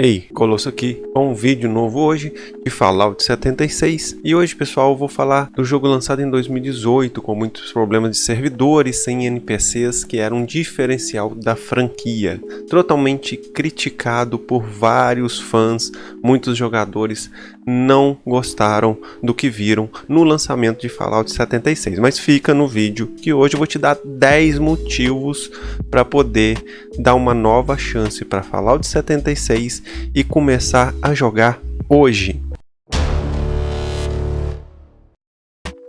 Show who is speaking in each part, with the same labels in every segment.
Speaker 1: Ei, Colosso aqui com um vídeo novo hoje de Fallout 76 e hoje pessoal eu vou falar do jogo lançado em 2018 com muitos problemas de servidores sem NPCs que era um diferencial da franquia. Totalmente criticado por vários fãs, muitos jogadores não gostaram do que viram no lançamento de Fallout 76 mas fica no vídeo que hoje eu vou te dar 10 motivos para poder dar uma nova chance para Fallout 76 e começar a jogar hoje.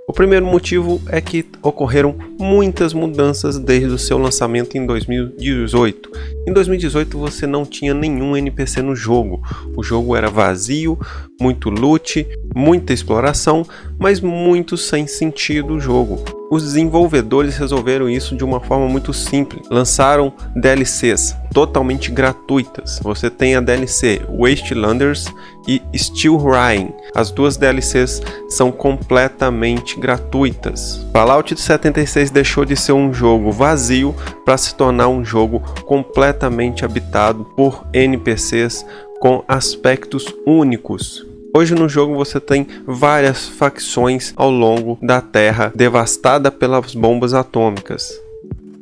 Speaker 1: O primeiro motivo é que ocorreram muitas mudanças desde o seu lançamento em 2018. Em 2018 você não tinha nenhum NPC no jogo, o jogo era vazio, muito loot, muita exploração, mas muito sem sentido o jogo. Os desenvolvedores resolveram isso de uma forma muito simples. Lançaram DLCs totalmente gratuitas. Você tem a DLC Wastelanders e Steel Ryan. As duas DLCs são completamente gratuitas. Fallout 76 deixou de ser um jogo vazio para se tornar um jogo completamente habitado por NPCs com aspectos únicos. Hoje no jogo você tem várias facções ao longo da Terra devastada pelas bombas atômicas.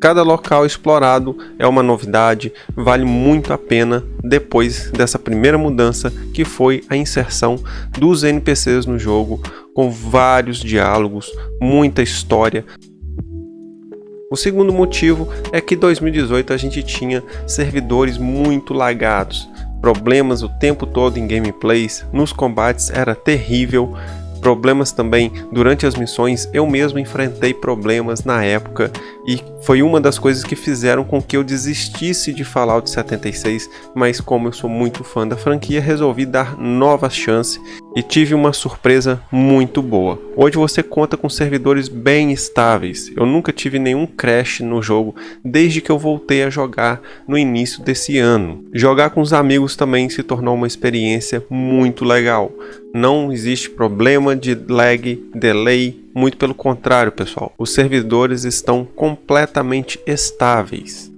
Speaker 1: Cada local explorado é uma novidade, vale muito a pena depois dessa primeira mudança que foi a inserção dos NPCs no jogo, com vários diálogos, muita história. O segundo motivo é que em 2018 a gente tinha servidores muito lagados, problemas o tempo todo em gameplays, nos combates era terrível, problemas também durante as missões, eu mesmo enfrentei problemas na época e foi uma das coisas que fizeram com que eu desistisse de Fallout 76, mas como eu sou muito fã da franquia, resolvi dar nova chance e tive uma surpresa muito boa. Hoje você conta com servidores bem estáveis, eu nunca tive nenhum crash no jogo desde que eu voltei a jogar no início desse ano. Jogar com os amigos também se tornou uma experiência muito legal. Não existe problema de lag, delay, muito pelo contrário, pessoal. Os servidores estão completamente estáveis.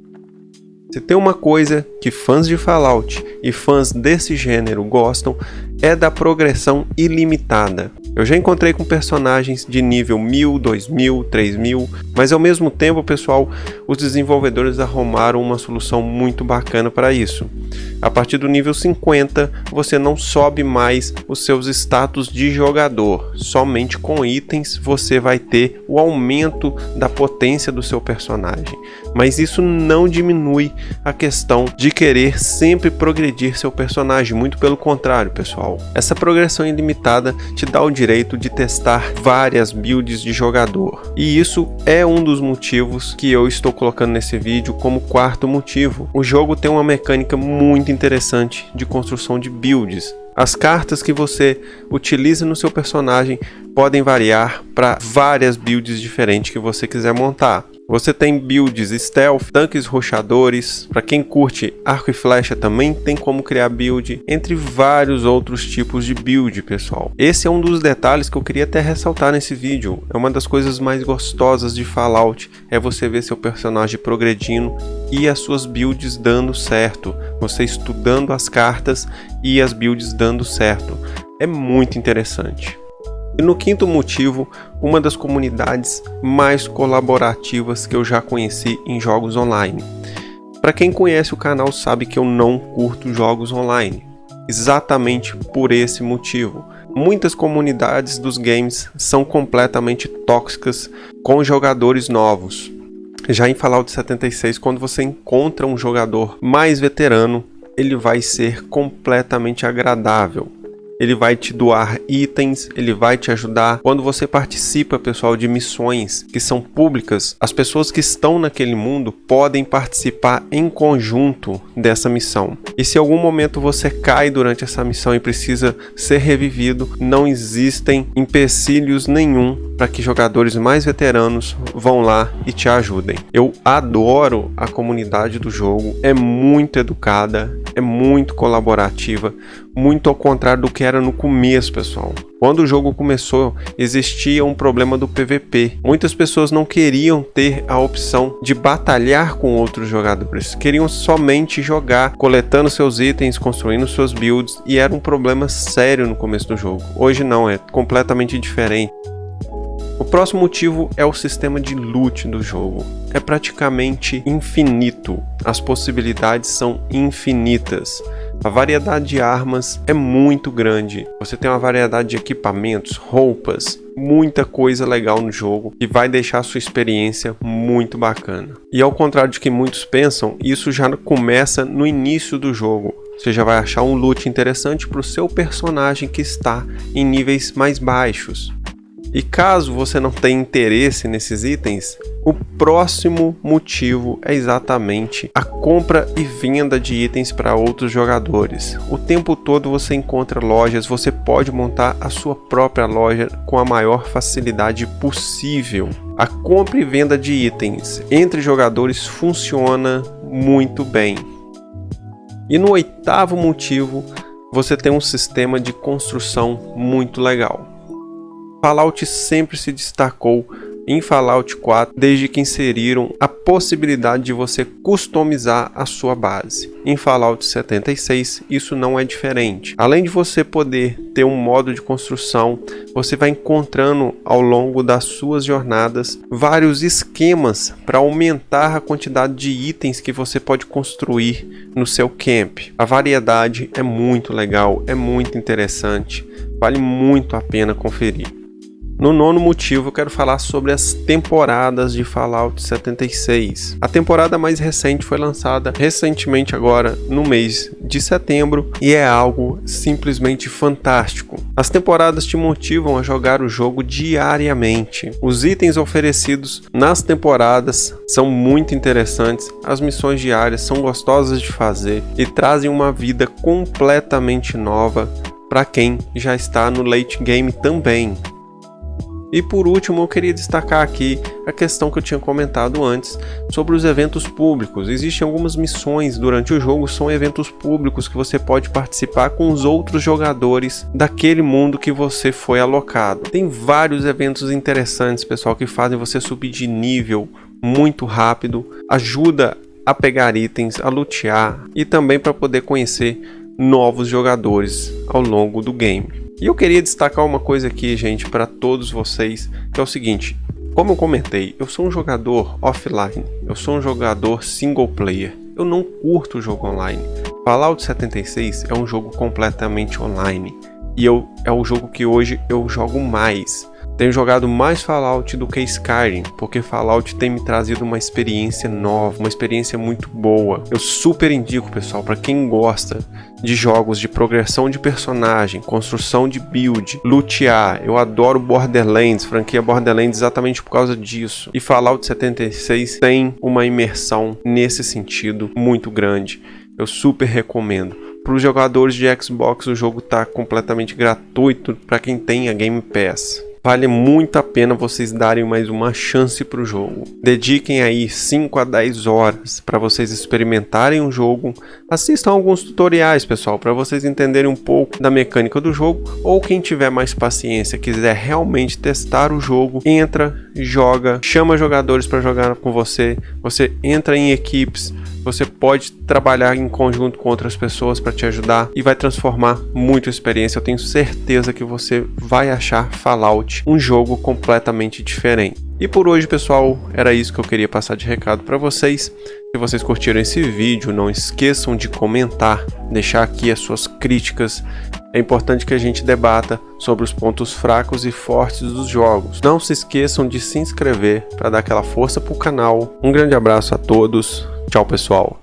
Speaker 1: Se tem uma coisa que fãs de Fallout e fãs desse gênero gostam, é da progressão ilimitada. Eu já encontrei com personagens de nível 1000, 2000, 3000, mas ao mesmo tempo, pessoal, os desenvolvedores arrumaram uma solução muito bacana para isso. A partir do nível 50, você não sobe mais os seus status de jogador. Somente com itens você vai ter o aumento da potência do seu personagem. Mas isso não diminui a questão de querer sempre progredir seu personagem, muito pelo contrário, pessoal. Essa progressão ilimitada te dá o direito de testar várias builds de jogador. E isso é um dos motivos que eu estou colocando nesse vídeo como quarto motivo. O jogo tem uma mecânica muito interessante de construção de builds. As cartas que você utiliza no seu personagem podem variar para várias builds diferentes que você quiser montar. Você tem builds stealth, tanques rochadores, para quem curte arco e flecha também tem como criar build, entre vários outros tipos de build, pessoal. Esse é um dos detalhes que eu queria até ressaltar nesse vídeo. É uma das coisas mais gostosas de Fallout, é você ver seu personagem progredindo e as suas builds dando certo, você estudando as cartas e as builds dando certo. É muito interessante. E no quinto motivo, uma das comunidades mais colaborativas que eu já conheci em jogos online. Para quem conhece o canal sabe que eu não curto jogos online, exatamente por esse motivo. Muitas comunidades dos games são completamente tóxicas com jogadores novos. Já em Fallout 76, quando você encontra um jogador mais veterano, ele vai ser completamente agradável ele vai te doar itens, ele vai te ajudar. Quando você participa, pessoal, de missões que são públicas, as pessoas que estão naquele mundo podem participar em conjunto dessa missão. E se algum momento você cai durante essa missão e precisa ser revivido, não existem empecilhos nenhum para que jogadores mais veteranos vão lá e te ajudem. Eu adoro a comunidade do jogo, é muito educada, é muito colaborativa, muito ao contrário do que era no começo, pessoal. Quando o jogo começou, existia um problema do PVP. Muitas pessoas não queriam ter a opção de batalhar com outros jogadores, queriam somente jogar, coletando seus itens, construindo suas builds, e era um problema sério no começo do jogo. Hoje não, é completamente diferente. O próximo motivo é o sistema de loot do jogo. É praticamente infinito, as possibilidades são infinitas. A variedade de armas é muito grande. Você tem uma variedade de equipamentos, roupas, muita coisa legal no jogo que vai deixar sua experiência muito bacana. E ao contrário de que muitos pensam, isso já começa no início do jogo. Você já vai achar um loot interessante para o seu personagem que está em níveis mais baixos. E caso você não tenha interesse nesses itens, o próximo motivo é exatamente a compra e venda de itens para outros jogadores. O tempo todo você encontra lojas, você pode montar a sua própria loja com a maior facilidade possível. A compra e venda de itens entre jogadores funciona muito bem. E no oitavo motivo, você tem um sistema de construção muito legal. Fallout sempre se destacou em Fallout 4 desde que inseriram a possibilidade de você customizar a sua base. Em Fallout 76 isso não é diferente. Além de você poder ter um modo de construção, você vai encontrando ao longo das suas jornadas vários esquemas para aumentar a quantidade de itens que você pode construir no seu camp. A variedade é muito legal, é muito interessante, vale muito a pena conferir. No nono motivo, eu quero falar sobre as temporadas de Fallout 76. A temporada mais recente foi lançada recentemente agora no mês de setembro e é algo simplesmente fantástico. As temporadas te motivam a jogar o jogo diariamente. Os itens oferecidos nas temporadas são muito interessantes, as missões diárias são gostosas de fazer e trazem uma vida completamente nova para quem já está no late game também. E por último, eu queria destacar aqui a questão que eu tinha comentado antes sobre os eventos públicos. Existem algumas missões durante o jogo, são eventos públicos que você pode participar com os outros jogadores daquele mundo que você foi alocado. Tem vários eventos interessantes, pessoal, que fazem você subir de nível muito rápido, ajuda a pegar itens, a lutear e também para poder conhecer novos jogadores ao longo do game. E eu queria destacar uma coisa aqui, gente, para todos vocês, que é o seguinte. Como eu comentei, eu sou um jogador offline, eu sou um jogador single player, eu não curto o jogo online. Fallout 76 é um jogo completamente online, e eu, é o jogo que hoje eu jogo mais. Tenho jogado mais Fallout do que Skyrim, porque Fallout tem me trazido uma experiência nova, uma experiência muito boa. Eu super indico, pessoal, para quem gosta de jogos de progressão de personagem, construção de build, lutear. Eu adoro Borderlands, franquia Borderlands exatamente por causa disso. E Fallout 76 tem uma imersão nesse sentido muito grande. Eu super recomendo. Para os jogadores de Xbox, o jogo está completamente gratuito para quem tem a Game Pass. Vale muito a pena vocês darem mais uma chance para o jogo. Dediquem aí 5 a 10 horas para vocês experimentarem o jogo. Assistam alguns tutoriais, pessoal, para vocês entenderem um pouco da mecânica do jogo. Ou quem tiver mais paciência, quiser realmente testar o jogo, entra, joga, chama jogadores para jogar com você. Você entra em equipes, você pode trabalhar em conjunto com outras pessoas para te ajudar e vai transformar muito a experiência. Eu tenho certeza que você vai achar Fallout um jogo completamente diferente. E por hoje, pessoal, era isso que eu queria passar de recado para vocês. Se vocês curtiram esse vídeo, não esqueçam de comentar, deixar aqui as suas críticas. É importante que a gente debata sobre os pontos fracos e fortes dos jogos. Não se esqueçam de se inscrever para dar aquela força para o canal. Um grande abraço a todos. Tchau, pessoal.